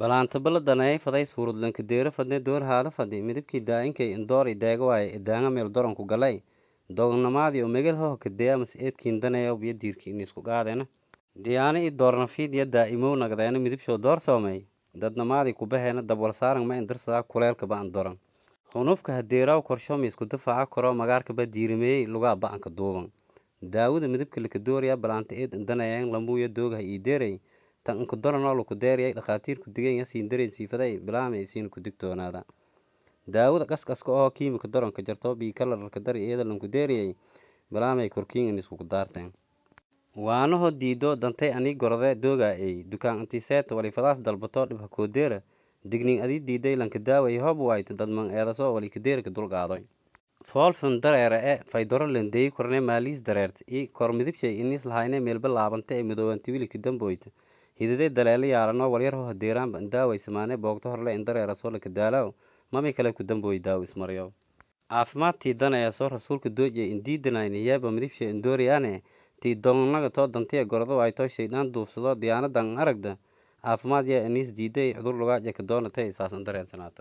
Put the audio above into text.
balaanta baladanayay faday suuradlanka deera fadne door haada fadi midabkii daa'inkay indoori deega waaye idaanga meel doranku galay. Dognamaadii oo megel hoho kadeya mas eedkiin daneeyo biyo diirki inisku qaadena diyaani i doornafiid ya daa'imow nagdeena midabshoo door soomay. Dadnamaadii kubaheena dabwal saaran ma indarsadaa kuleelka ba'an doran. Hunufka hadeeraw korsho miisku difaaca koro magaarkaba diirimeeyey lugaa ba'anka duuban. Daawada midabka lakadooriya balaanta eed indanayeen lambuuya doogaha ii deeray tan inka doranoo laku deeriyay dhakhaatiirku diganya siin dareen siifaday bilaamay isiina ku digtoonaada daawada qasqaska oo kiimika doranka jarto bii kalararka dari eeda lanku deeriyay bilaamay korkiin iniskuku daarteen waanaho diido dantay anii gorode doogaa ey dukaan antiseeta walifadaas dalbato dhibha koodeera digning adii diiday lanka daaway hob wayta dadman eedaso walikadeerka dulqaadoy foolfun dareere e faydoro landeeyi korne maaliis dareerta i kor midibshay inis lahayne meelba laabanta ee midoobanti wilika damboyta hidade daleelo yaalanoo walyarho hadeeraanba indaaway samaane boogto horle indareerasoo laka daalaw mami kale ku dambooy daaw ismaryo caafimaadtii danaya soo rasuulka doojiya indiidanayni yeeba midibshay indooriyaane tii doonnaga too dantiya gordo waytoo shaydaan duufsado diyaanadan aragda. Caafimaad yaa aniis diiday cudur lugaaje ka doonatay saas indareensanaatoy